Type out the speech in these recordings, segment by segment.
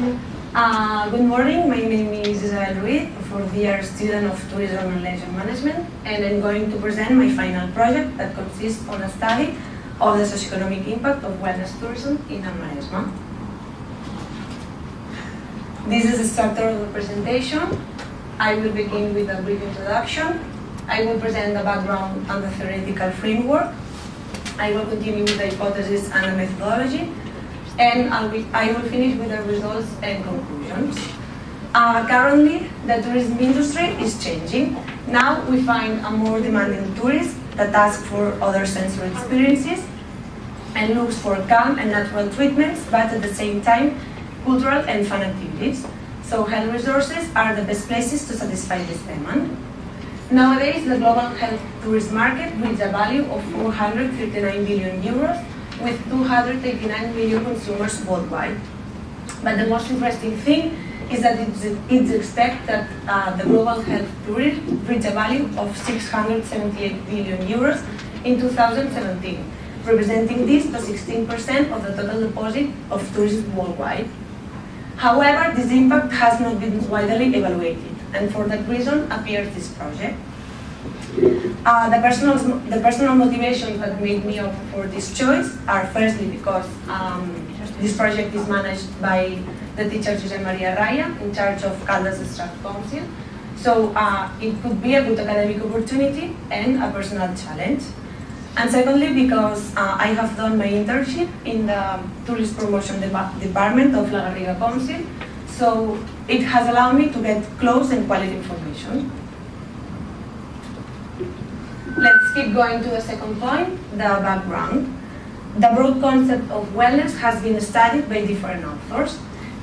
Uh, good morning, my name is Isabel Ruiz, a fourth-year student of Tourism and Leisure Management, and I'm going to present my final project that consists on a study of the socioeconomic impact of wellness tourism in Maresma. This is the structure of the presentation. I will begin with a brief introduction. I will present the background and the theoretical framework. I will continue with the hypothesis and the methodology, and I will, finish with the results and conclusions. Uh, currently, the tourism industry is changing. Now we find a more demanding tourist that asks for other sensory experiences and looks for calm and natural treatments, but at the same time, cultural and fun activities. So health resources are the best places to satisfy this demand. Nowadays, the global health tourist market reaches a value of 439 billion euros with 289 million consumers worldwide. But the most interesting thing is that it's, it's expected that uh, the global health tourism reach a value of 678 billion euros in 2017, representing this to 16% of the total deposit of tourism worldwide. However, this impact has not been widely evaluated, and for that reason appears this project. Uh, the, personal, the personal motivations that made me for this choice are firstly because um, this project is managed by the teacher Jose Maria Raya in charge of Caldas Strat Council. So uh, it could be a good academic opportunity and a personal challenge. And secondly, because uh, I have done my internship in the Tourist Promotion Department of La Garriga Council, so it has allowed me to get close and quality information. Keep going to the second point, the background. The broad concept of wellness has been studied by different authors.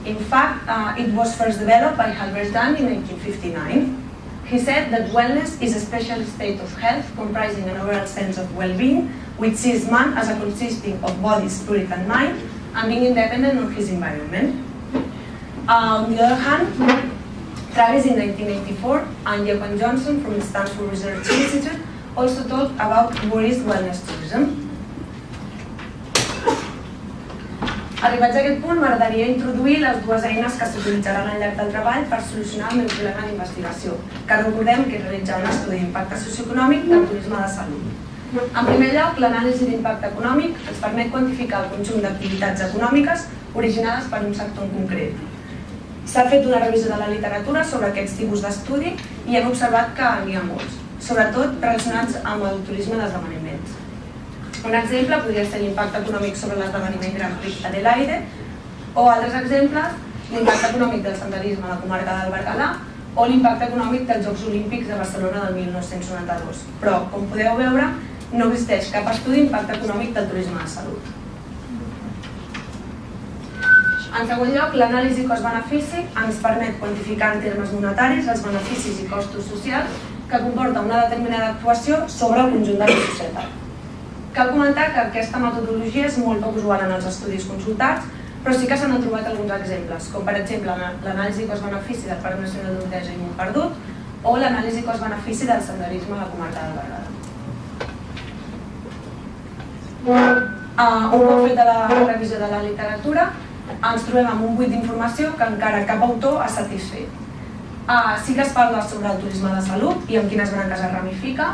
In fact, uh, it was first developed by Halberstam in 1959. He said that wellness is a special state of health comprising an overall sense of well-being, which sees man as a consisting of body, spirit, and mind, and being independent of his environment. Uh, on the other hand, Travis in 1984 and Johan Johnson from the Stanford Research Institute also talked about what is wellness tourism. Arribats a aquest punt, m'agradaria introduir les dues eines que s'utilitzaran al llarg del treball per solucionar el meu problema d'investigació, que recordem que és un estudi d'impacte socioeconòmic del turisme de salut. En primer lloc, l'anàlisi d'impacte econòmic ens permet quantificar el conjunt d'activitats econòmiques originades per un sector en concret. S'ha fet una revisió de la literatura sobre aquests tipus d'estudi i hem observat que n'hi ha molts sobretot relacionats amb el turisme d'esdeveniments. Un exemple podria ser l'impacte econòmic sobre l'esdeveniment Gran Prix Adelaide o altres exemples, l'impacte econòmic del senderisme a la comarca del Berguedà o l'impacte econòmic dels Jocs Olímpics de Barcelona del 1992. Però, com podeu veure, no existeix cap estudi d'impacte econòmic del turisme de salut. En segon lloc, l'anàlisi cost-benefici ens permet quantificar en termes monetaris els beneficis i costos socials que comporta una determinada actuació sobre el conjunt de la societat. Cal comentar que aquesta metodologia és molt poc usual en els estudis consultats, però sí que s'han trobat alguns exemples, com per exemple l'anàlisi cost-benefici del Parc Nacional d'Orteja i Montperdut o l'anàlisi cost-benefici del senderisme a la comarca del Berguedà. Uh, un cop feta la revisió de la literatura, ens trobem amb un buit d'informació que encara cap autor ha satisfet. Uh, sí que es parla sobre el turisme de salut i amb quines branques es ramifica.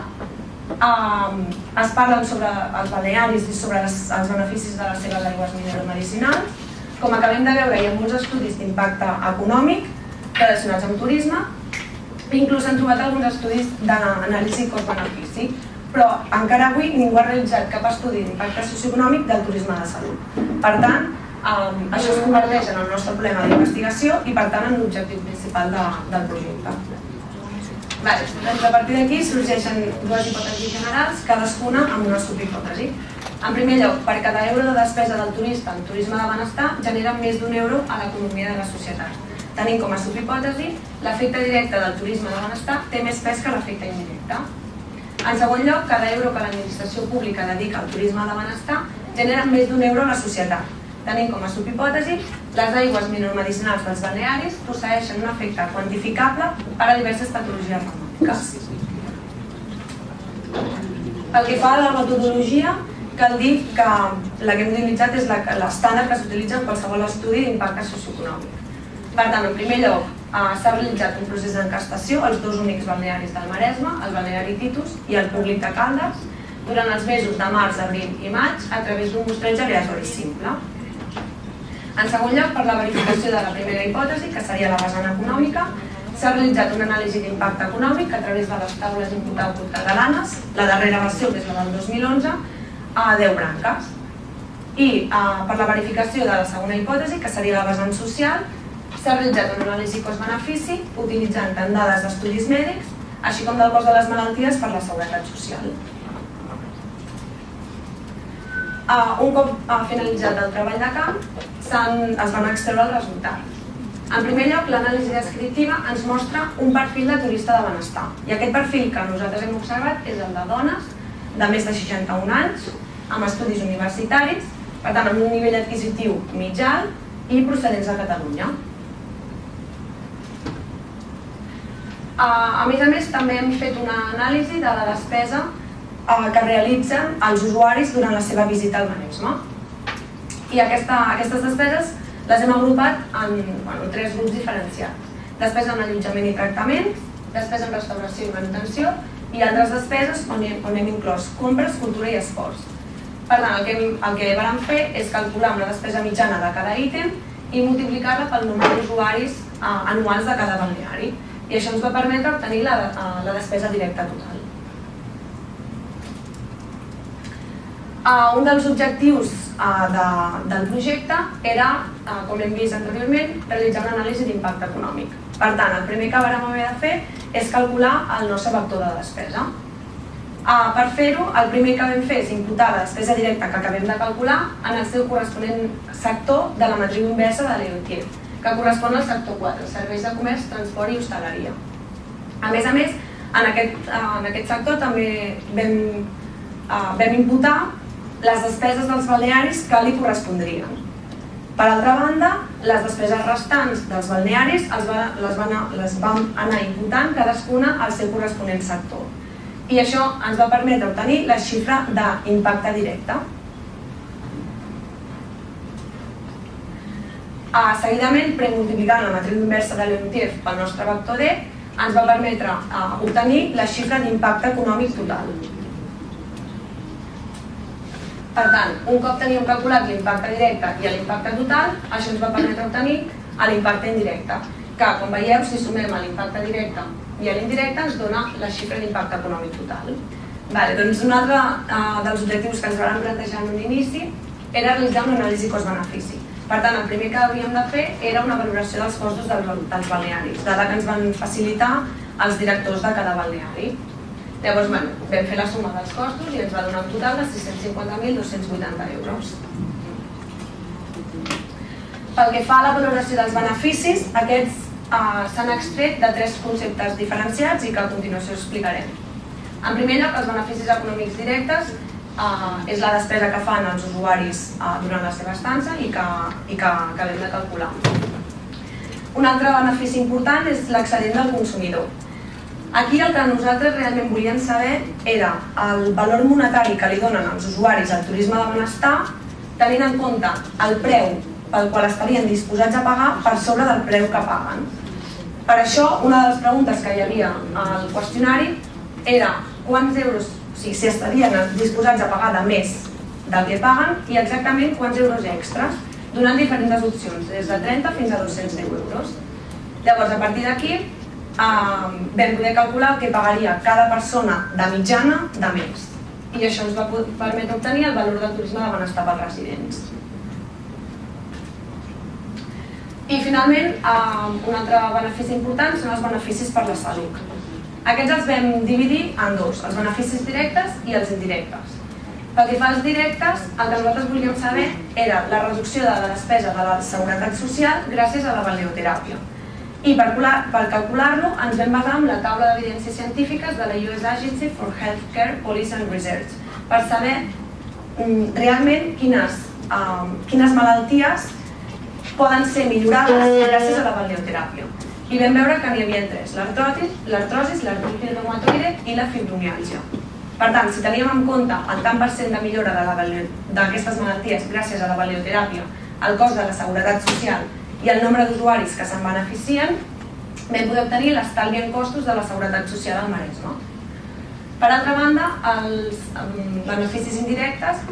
Uh, es parlen sobre els balearis i sobre les, els beneficis de les seves aigües mineromedicinals. Com acabem de veure, hi ha molts estudis d'impacte econòmic relacionats amb turisme, inclús han trobat alguns estudis d'anàlisi cost-benefici, però encara avui ningú ha realitzat cap estudi d'impacte socioeconòmic del turisme de salut. Per tant, Um, això es converteix en el nostre problema d'investigació i per tant en l'objectiu principal de, del projecte. Vale, doncs a partir d'aquí sorgeixen dues hipòtesis generals, cadascuna amb una subhipòtesi. En primer lloc, per cada euro de despesa del turista en turisme de benestar genera més d'un euro a l'economia de la societat. Tenint com a subhipòtesi, l'efecte directe del turisme de benestar té més pes que l'efecte indirecte. En segon lloc, cada euro que l'administració pública dedica al turisme de benestar genera més d'un euro a la societat, Tenim com a subhipòtesi les aigües mineromedicinals dels balnearis posseixen un efecte quantificable per a diverses patologies reumàtiques. Pel que fa a la metodologia, cal dir que la que hem utilitzat és l'estàndard que s'utilitza en qualsevol estudi d'impacte socioeconòmic. Per tant, en primer lloc, eh, s'ha realitzat un procés d'encastació als dos únics balnearis del Maresme, el balneari Titus i el públic de Caldes, durant els mesos de març, abril i maig a través d'un mostreig aleatori simple. En segon lloc, per la verificació de la primera hipòtesi, que seria la vessant econòmica, s'ha realitzat una anàlisi d'impacte econòmic a través de les taules output catalanes, la darrera versió, que és la del 2011, a 10 branques. I eh, per la verificació de la segona hipòtesi, que seria la vessant social, S'ha realitzat una anàlisi cost-benefici utilitzant tant dades d'estudis mèdics, així com del cost de les malalties per la seguretat social. Un cop uh, finalitzat el treball de camp, es van extreure els resultats. En primer lloc, l'anàlisi descriptiva ens mostra un perfil de turista de benestar. I aquest perfil que nosaltres hem observat és el de dones de més de 61 anys, amb estudis universitaris, per tant, amb un nivell adquisitiu mitjà i procedents de Catalunya. A més a més, també hem fet una anàlisi de la despesa que realitzen els usuaris durant la seva visita al Maresme. I aquesta, aquestes despeses les hem agrupat en bueno, tres grups diferenciats. Despesa en allotjament i tractament, despesa en restauració i manutenció i altres despeses on hem, on hem inclòs compres, cultura i esports. Per tant, el que, el que vam fer és calcular una despesa mitjana de cada ítem i multiplicar-la pel nombre d'usuaris eh, anuals de cada balneari i això ens va permetre obtenir la, eh, la despesa directa total. Uh, un dels objectius uh, de, del projecte era, uh, com hem vist anteriorment, realitzar una anàlisi d'impacte econòmic. Per tant, el primer que vam haver de fer és calcular el nostre vector de despesa. Uh, per fer-ho, el primer que vam fer és imputar la despesa directa que acabem de calcular en el seu corresponent sector de la matriu inversa de l'EOTIEF que correspon al sector 4, serveis de comerç, transport i hostaleria. A més a més, en aquest, en aquest sector també vam, uh, vam imputar les despeses dels balnearis que li correspondrien. Per altra banda, les despeses restants dels balnearis els va, les, van, les vam anar imputant cadascuna al seu corresponent sector. I això ens va permetre obtenir la xifra d'impacte directe. Uh, seguidament, premultiplicant la matriu inversa de l'EMTIEF pel nostre vector D, ens va permetre uh, obtenir la xifra d'impacte econòmic total. Per tant, un cop teníem calculat l'impacte directe i l'impacte total, això ens va permetre obtenir l'impacte indirecte, que, com veieu, si sumem l'impacte directe i l'indirecte ens dona la xifra d'impacte econòmic total. Vale, doncs un altre uh, dels objectius que ens vam plantejar en un inici era realitzar una anàlisi cost-benefici. Per tant, el primer que havíem de fer era una valoració dels costos dels, dels balnearis, dada que ens van facilitar els directors de cada balneari. Llavors, bueno, vam fer la suma dels costos i ens va donar un total de 650.280 euros. Pel que fa a la valoració dels beneficis, aquests eh, s'han extret de tres conceptes diferenciats i que a continuació explicarem. En primer lloc, els beneficis econòmics directes uh, és la despesa que fan els usuaris uh, durant la seva estança i que, i que acabem de calcular. Un altre benefici important és l'excedent del consumidor. Aquí el que nosaltres realment volíem saber era el valor monetari que li donen els usuaris al turisme de benestar tenint en compte el preu pel qual estarien disposats a pagar per sobre del preu que paguen. Per això, una de les preguntes que hi havia al qüestionari era quants euros sigui, si estarien disposats a pagar de més del que paguen i exactament quants euros extras, donant diferents opcions, des de 30 fins a 210 euros. Llavors, a partir d'aquí, eh, vam poder calcular el que pagaria cada persona de mitjana de més. I això ens va permetre obtenir el valor del turisme de benestar pels residents. I finalment, eh, un altre benefici important són els beneficis per la salut. Aquests els vam dividir en dos, els beneficis directes i els indirectes. Pel que fa als directes, el que nosaltres volíem saber era la reducció de la despesa de la seguretat social gràcies a la balneoteràpia. I per, per calcular-lo ens vam basar en la taula d'evidències científiques de la US Agency for Healthcare Policy and Research per saber mm, realment quines, um, quines malalties poden ser millorades gràcies a la balneoteràpia i vam veure que n'hi havia tres, l'artrosis, l'artritis reumatoide i la fibromiàlgia. Per tant, si teníem en compte el tant per cent de millora d'aquestes malalties gràcies a la balioteràpia, el cost de la seguretat social i el nombre d'usuaris que se'n beneficien, vam poder obtenir l'estalvi en costos de la Seguretat Social al Maresme. Per altra banda, els beneficis indirectes,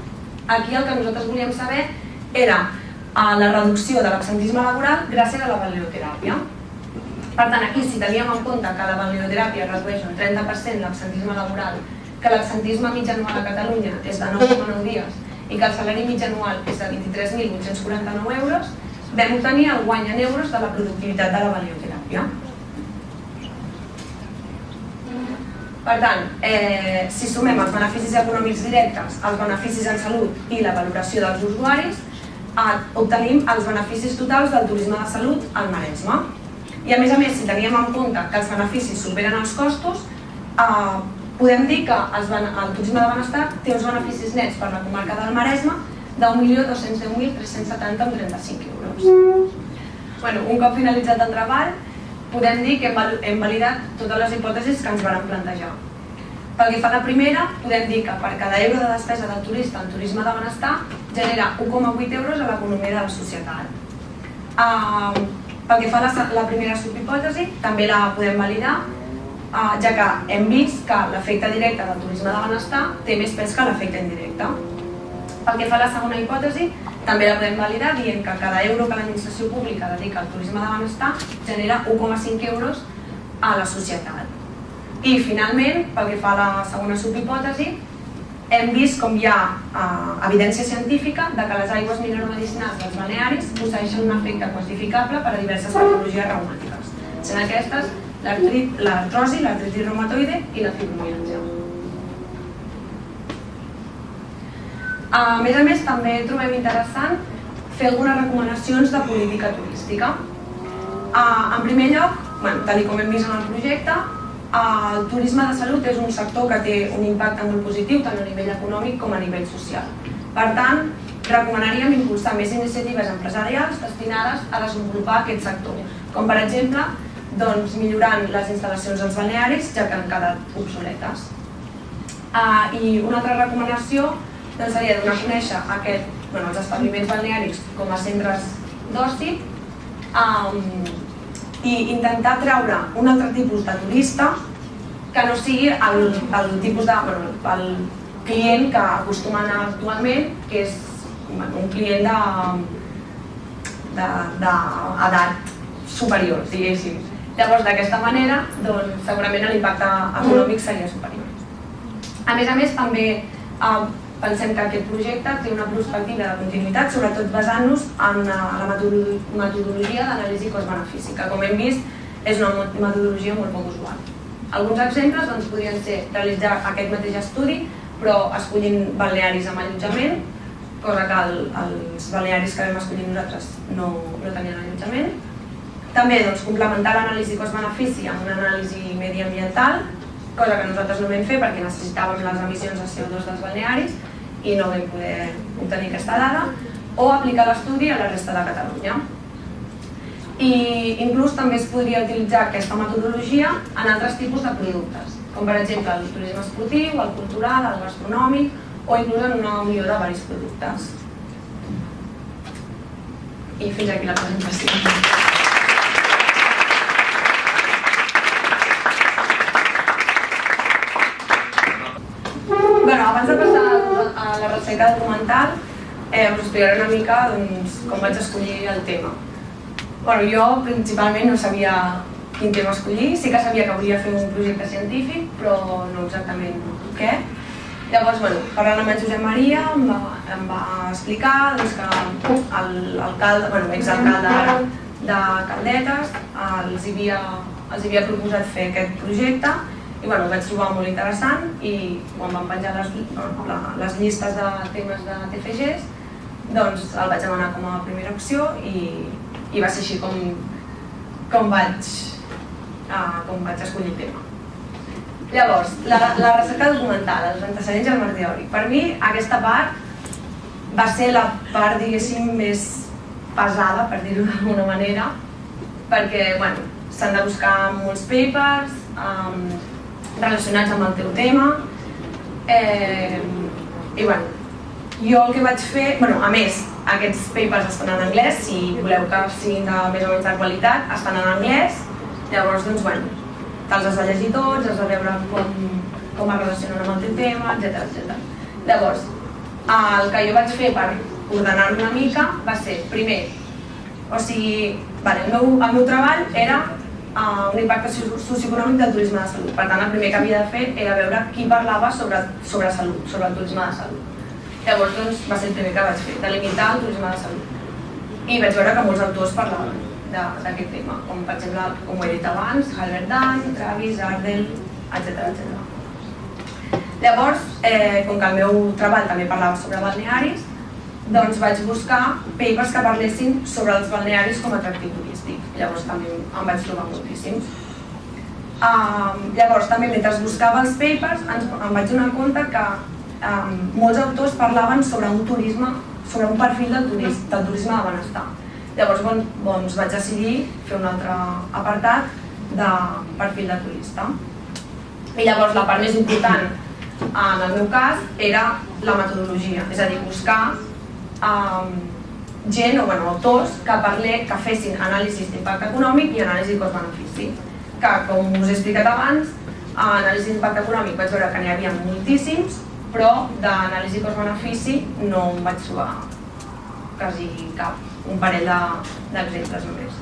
aquí el que nosaltres volíem saber era eh, la reducció de l'absentisme laboral gràcies a la balneoteràpia. Per tant, aquí si teníem en compte que la balneoteràpia redueix un 30% l'absentisme laboral, que l'absentisme mig anual a Catalunya és de 9,9 dies i que el salari mig anual és de 23.849 euros, vam obtenir el guany en euros de la productivitat de la balneoteràpia. Per tant, eh, si sumem els beneficis econòmics directes, els beneficis en salut i la valoració dels usuaris, eh, obtenim els beneficis totals del turisme de salut al Maresme. I a més a més, si teníem en compte que els beneficis superen els costos, eh, podem dir que el turisme de benestar té uns beneficis nets per la comarca del Maresme d'1.210.370,35 euros. Bueno, un cop finalitzat el treball, podem dir que hem validat totes les hipòtesis que ens van plantejar. Pel que fa a la primera, podem dir que per cada euro de despesa del turista en turisme de benestar genera 1,8 euros a l'economia de la societat. Uh, pel que fa a la, la primera subhipòtesi, també la podem validar, uh, ja que hem vist que l'efecte directe del turisme de benestar té més pes que l'efecte indirecte. Pel que fa a la segona hipòtesi, també la podem validar dient que cada euro que l'administració pública dedica al turisme de benestar genera 1,5 euros a la societat. I finalment, pel que fa a la segona subhipòtesi, hem vist com hi ha eh, evidència científica de que les aigües mineromedicinals dels balnearis posseixen un efecte quantificable per a diverses patologies reumàtiques, sent aquestes l'artrosi, l'artritis reumatoide i la fibromialgia. A més a més, també trobem interessant fer algunes recomanacions de política turística. En primer lloc, bueno, tal com hem vist en el projecte, el turisme de salut és un sector que té un impacte molt positiu tant a nivell econòmic com a nivell social. Per tant, recomanaríem impulsar més iniciatives empresarials destinades a desenvolupar aquest sector, com per exemple doncs, millorant les instal·lacions als balnearis, ja que han quedat obsoletes. Uh, I una altra recomanació doncs seria donar a conèixer aquest, bueno, els establiments balnearis com a centres d'oci um, i intentar treure un altre tipus de turista que no sigui el, el tipus de, bueno, el client que acostuma a anar actualment, que és un client d'edat superior, diguéssim. Llavors, d'aquesta manera, doncs, segurament l'impacte econòmic seria superior. A més a més, també eh, pensem que aquest projecte té una perspectiva de continuïtat, sobretot basant-nos en eh, la metodologia d'anàlisi cost-benefici, que com hem vist és una metodologia molt poc usual. Alguns exemples doncs, podrien ser realitzar aquest mateix estudi, però escollint balnearis amb allotjament, cosa que el, els balnearis que vam escollir nosaltres no, no tenien allotjament. També doncs, complementar l'anàlisi cost-benefici amb una anàlisi mediambiental, cosa que nosaltres no vam fer perquè necessitàvem les emissions de CO2 dels balnearis, i no vam poder obtenir aquesta dada, o aplicar l'estudi a la resta de Catalunya. I inclús també es podria utilitzar aquesta metodologia en altres tipus de productes, com per exemple el turisme esportiu, el cultural, el gastronòmic o inclús en una unió de diversos productes. I fins aquí la presentació. abans de passar recerca documental, eh, us explicaré una mica doncs, com vaig escollir el tema. Bueno, jo principalment no sabia quin tema escollir, sí que sabia que volia fer un projecte científic, però no exactament què. Llavors, bueno, parlant amb en Josep Maria, em va, em va explicar doncs, que l'alcalde, bueno, exalcalde de Caldetes, els havia, els havia proposat fer aquest projecte i bueno, ho vaig trobar molt interessant i quan van penjar les, les llistes de temes de TFGs doncs el vaig demanar com a primera opció i, i va ser així com, com, vaig, uh, com vaig escollir el tema. Llavors, la, la recerca documental, els antecedents i el marc teòric. Per mi aquesta part va ser la part, diguéssim, més pesada, per dir-ho d'alguna manera, perquè bueno, s'han de buscar molts papers, um, relacionats amb el teu tema eh, i bueno, Jo el que vaig fer, bueno, a més, aquests papers estan en anglès, si voleu que siguin de més o menys de qualitat, estan en anglès, llavors, doncs, bueno, te'ls has de llegir tots, has de veure com, com es relacionen amb el teu tema, etc etc. Llavors, el que jo vaig fer per ordenar una mica va ser, primer, o sigui, vale, el, meu, el meu treball era uh, un impacte socioeconòmic del turisme de salut. Per tant, el primer que havia de fer era veure qui parlava sobre, sobre salut, sobre el turisme de salut. Llavors doncs, va ser el primer que vaig fer, delimitar el turisme de salut. I vaig veure que molts autors parlaven d'aquest tema, com per exemple, com ho he dit abans, Halbert Dan, Travis, Ardell, etc etc. Llavors, eh, com que el meu treball també parlava sobre balnearis, doncs vaig buscar papers que parlessin sobre els balnearis com a atractiu turístic. Llavors també em vaig trobar moltíssims. Um, llavors també mentre buscava els papers ens, em vaig donar compte que um, molts autors parlaven sobre un turisme, sobre un perfil del turisme, del turisme de benestar. Llavors bon, doncs vaig decidir fer un altre apartat de perfil de turista. I llavors la part més important en el meu cas era la metodologia, és a dir, buscar um, gent o bueno, autors que, parlé, que fessin anàlisis d'impacte econòmic i anàlisi cost-benefici. Que, com us he explicat abans, a anàlisi d'impacte econòmic vaig veure que n'hi havia moltíssims, però d'anàlisi cost-benefici no em vaig trobar quasi cap, un parell d'exemples de, només.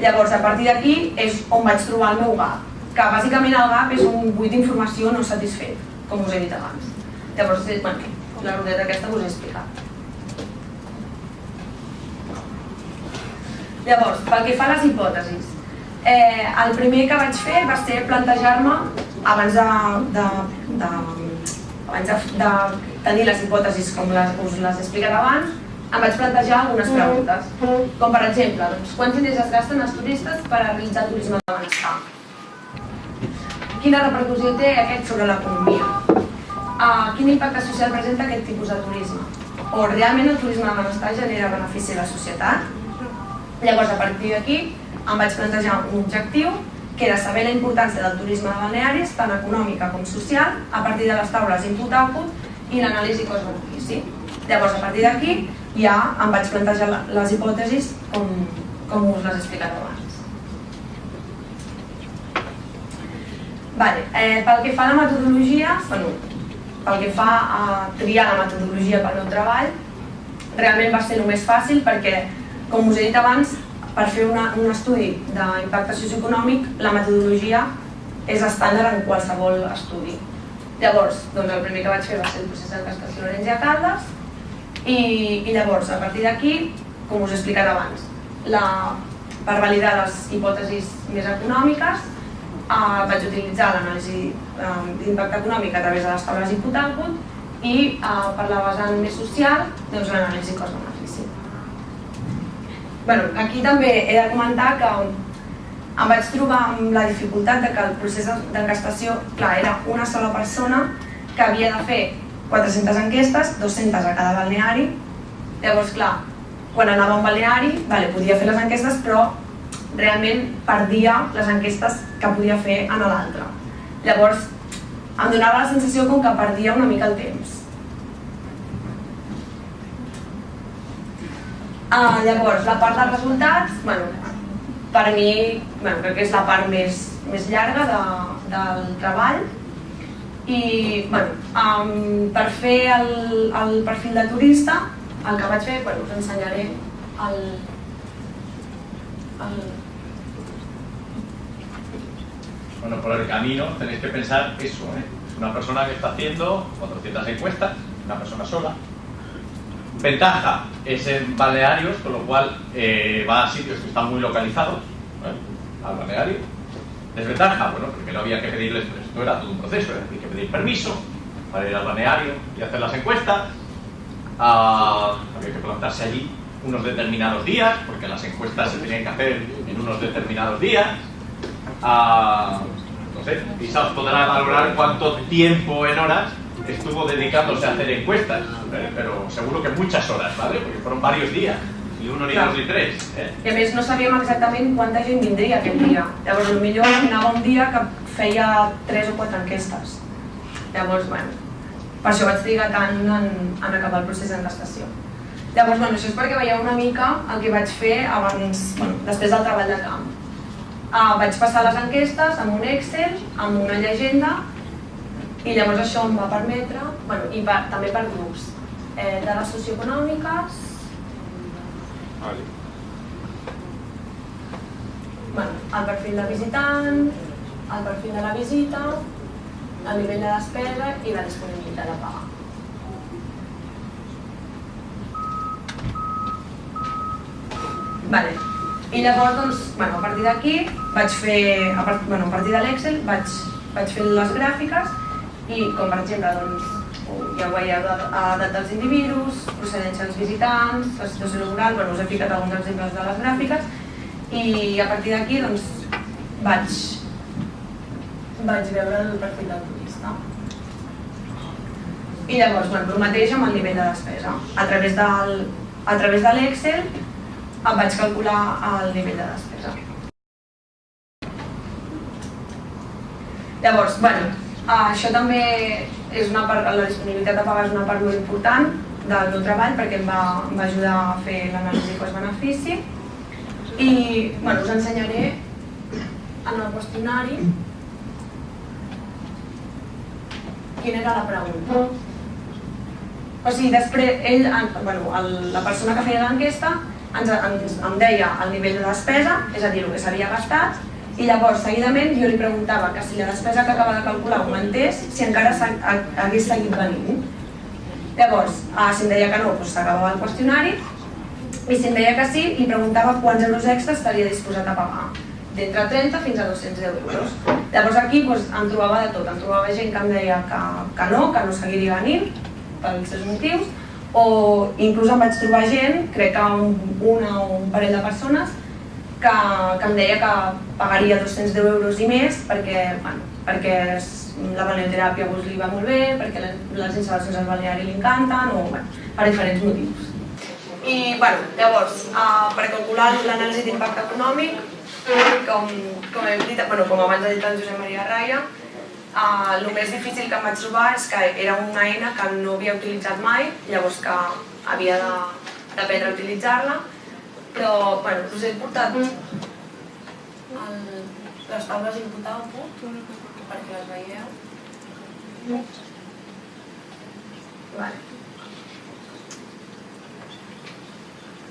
Llavors, a partir d'aquí és on vaig trobar el meu gap, que bàsicament el gap és un buit d'informació no satisfet, com us he dit abans. Llavors, bueno, la rodeta aquesta us he explicat. Llavors, pel que fa a les hipòtesis, eh, el primer que vaig fer va ser plantejar-me, abans de, de, de abans de, de tenir les hipòtesis com les, us les he explicat abans, em vaig plantejar algunes preguntes. Com per exemple, doncs, quants diners es gasten els turistes per a realitzar turisme de benestar? Quina repercussió té aquest sobre l'economia? Uh, quin impacte social presenta aquest tipus de turisme? O realment el turisme de benestar genera benefici a la societat? Llavors, a partir d'aquí, em vaig plantejar un objectiu que era saber la importància del turisme de balnearis, tant econòmica com social, a partir de les taules input-output i l'anàlisi cost-benefici. Llavors, a partir d'aquí, ja em vaig plantejar les hipòtesis com, com us les he explicat abans. Vale, eh, pel que fa a la metodologia, bueno, pel que fa a triar la metodologia pel meu treball, realment va ser el més fàcil perquè, com us he dit abans, per fer una, un estudi d'impacte socioeconòmic, la metodologia és estàndard en qualsevol estudi. Llavors, doncs el primer que vaig fer va ser el procés de Cascas Lorenz i a Caldes i, i llavors, a partir d'aquí, com us he explicat abans, la, per validar les hipòtesis més econòmiques eh, vaig utilitzar l'anàlisi eh, d'impacte econòmic a través de les taules input-output i eh, per la vessant més social, doncs l'anàlisi cost-benefici bueno, aquí també he de comentar que em vaig trobar amb la dificultat de que el procés d'enquestació, clar, era una sola persona que havia de fer 400 enquestes, 200 a cada balneari. Llavors, clar, quan anava a un balneari, vale, podia fer les enquestes, però realment perdia les enquestes que podia fer en l'altre. Llavors, em donava la sensació com que perdia una mica el temps. Uh, llavors, la part dels resultats, bueno, per mi bueno, crec que és la part més, més llarga de, del treball i bueno, um, per fer el, el perfil de turista el que vaig fer, bueno, us ensenyaré el, el... Bueno, por el camino tenéis que pensar eso, ¿eh? una persona que está haciendo 400 encuestas, una persona sola, Ventaja es en balnearios, con lo cual eh, va a sitios que están muy localizados ¿eh? al balneario. Desventaja, bueno, porque no había que pedirles, esto era todo un proceso, había que pedir permiso para ir al balneario y hacer las encuestas. Ah, había que plantarse allí unos determinados días, porque las encuestas se tenían que hacer en unos determinados días. No sé, quizás os podrá valorar cuánto tiempo en horas estuvo dedicándose a hacer encuestas, ¿eh? pero seguro que muchas horas, ¿vale? Porque fueron varios días, ni uno, ni Clar. dos, ni tres. Eh? I a més no sabíem exactament quanta gent vindria aquest dia. Llavors, potser anava un dia que feia tres o quatre enquestes. Llavors, bueno, Per això vaig trigar tant en, en acabar el procés en l'estació. Llavors, bueno, això és perquè veieu una mica el que vaig fer abans, bueno, després del treball de camp. Uh, vaig passar les enquestes amb un Excel, amb una llegenda, i llavors això em va permetre, bueno, i per, també per grups, eh, dades socioeconòmiques, Vale. bueno, el perfil de visitant, el perfil de la visita, el nivell de despesa i la disponibilitat de pagar. Vale. I llavors, doncs, bueno, a partir d'aquí vaig fer, a, part, bueno, a partir de l'Excel vaig, vaig fer les gràfiques i com per exemple, doncs, ja ho veieu, edat dels individus, procedència dels visitants, la situació laboral, bueno, us he ficat alguns exemples de les gràfiques i a partir d'aquí doncs, vaig, vaig veure el perfil del turista. I llavors, bueno, el mateix amb el nivell de despesa. A través del, a través de l'Excel em vaig calcular el nivell de despesa. Llavors, bueno, això també és una part, la disponibilitat de pagar és una part molt important del meu treball perquè em va, em va ajudar a fer l'anàlisi cost-benefici i bueno, us ensenyaré en el qüestionari quina era la pregunta. O sigui, després, ell, bueno, el, la persona que feia l'enquesta ens, ens, em deia el nivell de despesa, és a dir, el que s'havia gastat, i llavors, seguidament, jo li preguntava que si la despesa que acaba de calcular augmentés, si encara hagués seguit venint. Llavors, eh, si em deia que no, doncs s'acabava el qüestionari, i si em deia que sí, li preguntava quants euros extra estaria disposat a pagar d'entre 30 fins a 200 euros. Llavors aquí doncs, em trobava de tot, em trobava gent que em deia que, que no, que no seguiria venint, pels seus motius, o inclús em vaig trobar gent, crec que un, una o un parell de persones, que, que em deia que pagaria 210 euros i més perquè, bueno, perquè la balneoteràpia doncs, li va molt bé, perquè les instal·lacions al balneari li encanten, o bueno, per diferents motius. I bueno, llavors, uh, per calcular l'anàlisi d'impacte econòmic, com, com, hem dit, bueno, com abans ha dit el Josep Maria Raya, Uh, el més difícil que em vaig trobar és que era una eina que no havia utilitzat mai, llavors que havia d'aprendre a utilitzar-la, però bueno, us he portat el, les taules output perquè les veieu. Vale.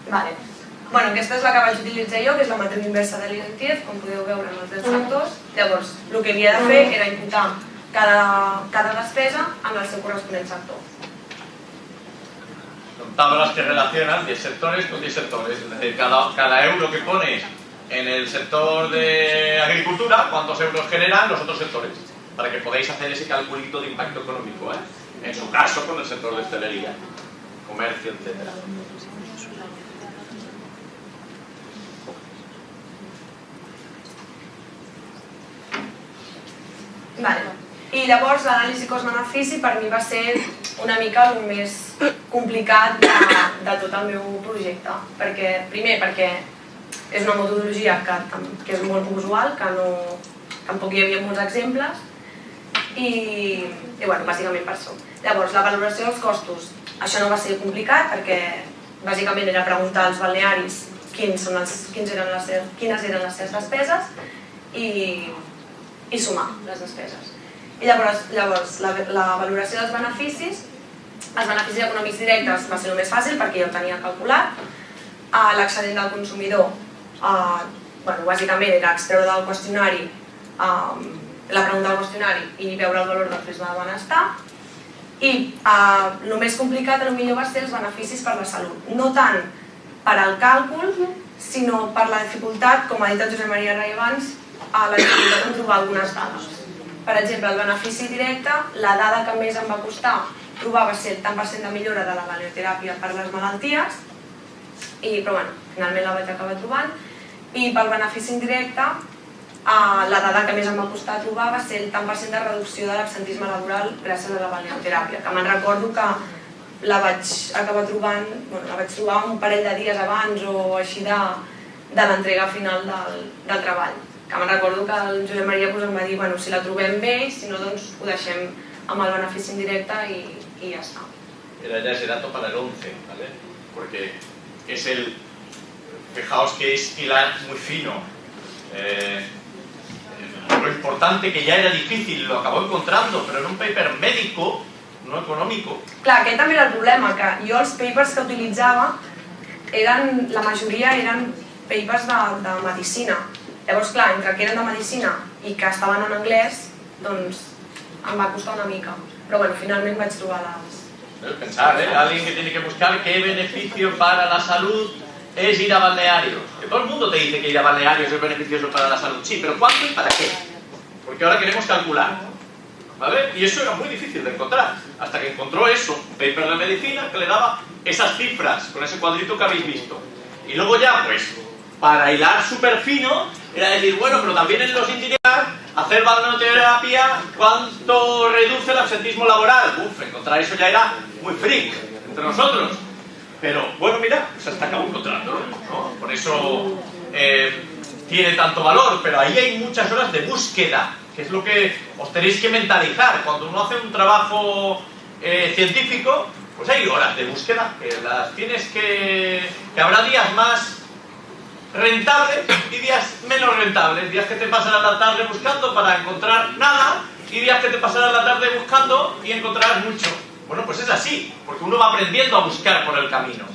Vale. Bueno, aquesta és la que vaig utilitzar jo, que és la matriu inversa de l'INTIEF, com podeu veure en els tres factors. Llavors, el que havia de fer era imputar cada, cada despesa en el seu corresponent sector. Tablas que relacionan 10 sectores con 10 sectores, es decir, cada, cada euro que pones en el sector de agricultura, cuántos euros generan los otros sectores, para que podáis hacer ese calculito de impacto económico, ¿eh? en su caso con el sector de hostelería, comercio, etcétera. Vale. I llavors l'anàlisi cost-benefici per mi va ser una mica el més complicat de, de tot el meu projecte. Perquè, primer, perquè és una metodologia que, que és molt usual, que no, tampoc hi havia molts exemples, i, i bueno, bàsicament per això. Llavors, la valoració dels costos, això no va ser complicat perquè bàsicament era preguntar als balnearis quins són els, quins eren les, quines eren les seves despeses i, i sumar les despeses. I llavors, llavors la, la valoració dels beneficis, els beneficis econòmics directes va ser el més fàcil perquè jo ho tenia calculat, uh, l'excedent del consumidor, uh, bueno, bàsicament era extreure del qüestionari um, la pregunta del qüestionari i veure el valor del prisma de benestar, i uh, el més complicat potser va ser els beneficis per la salut. No tant per al càlcul, sinó per la dificultat, com ha dit el Josep Maria Rai abans, a la dificultat en trobar algunes dades. Per exemple, el benefici directe, la dada que més em va costar trobar va ser el tant per cent de millora de la balneoteràpia per les malalties, i, però bueno, finalment la vaig acabar trobant, i pel benefici indirecte, eh, la dada que més em va costar trobar va ser el tant per cent de reducció de l'absentisme laboral gràcies a la balneoteràpia, que me'n recordo que la vaig acabar trobant, bueno, la vaig trobar un parell de dies abans o així de, de l'entrega final del, del treball que me'n recordo que el Josep Maria pues, em va dir bueno, si la trobem bé i si no doncs ho deixem amb el benefici indirecte i, y ya está. Era ya ese dato para el 11, ¿vale? Porque es el... Fijaos que es hilar muy fino. Eh, lo importante que ya era difícil, lo acabó encontrando, pero en un paper médico, no económico. Clar, aquest també era el problema, que jo els papers que utilitzava, eren, la majoria eren papers de, de medicina. Llavors, clar, entre que eren de medicina i que estaven en anglès, doncs em va costar una mica. Però bueno, finalment vaig trobar les... ¿Eh? Pensar, ¿eh? Alguien que tiene que buscar qué beneficio para la salud es ir a balnearios. Que todo el mundo te dice que ir a balnearios es beneficioso para la salud. Sí, pero ¿cuánto y para qué? Porque ahora queremos calcular. ¿Vale? Y eso era muy difícil de encontrar. Hasta que encontró eso, un paper de medicina que le daba esas cifras, con ese cuadrito que habéis visto. Y luego ya, pues, para hilar súper fino, era decir, bueno, pero también en los ingenieros, hacer balneoterapia, ¿cuánto reduce el absentismo laboral? Uf, encontrar eso ya era muy freak entre nosotros. Pero bueno, mira, pues hasta acabo encontrándolo, ¿no? Por eso eh, tiene tanto valor, pero ahí hay muchas horas de búsqueda, que es lo que os tenéis que mentalizar. Cuando uno hace un trabajo eh, científico, pues hay horas de búsqueda, que las tienes que... que habrá días más rentables y días menos rentables, días que te pasarás la tarde buscando para encontrar nada y días que te pasarás la tarde buscando y encontrarás mucho. Bueno, pues és así, porque uno va aprendiendo a buscar por el camino.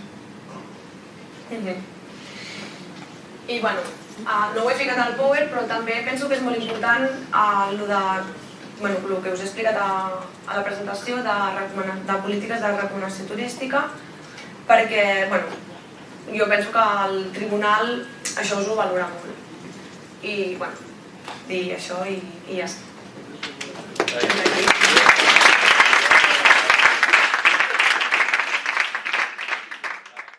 I bueno, uh, no ho he ficat al Power, però també penso que és molt important uh, lo bueno, que us he explicat a, a la presentació de, de polítiques de recomanació turística, perquè bueno, jo penso que el tribunal això us ho valora molt. I bueno, dir això i, i ja està. Eh,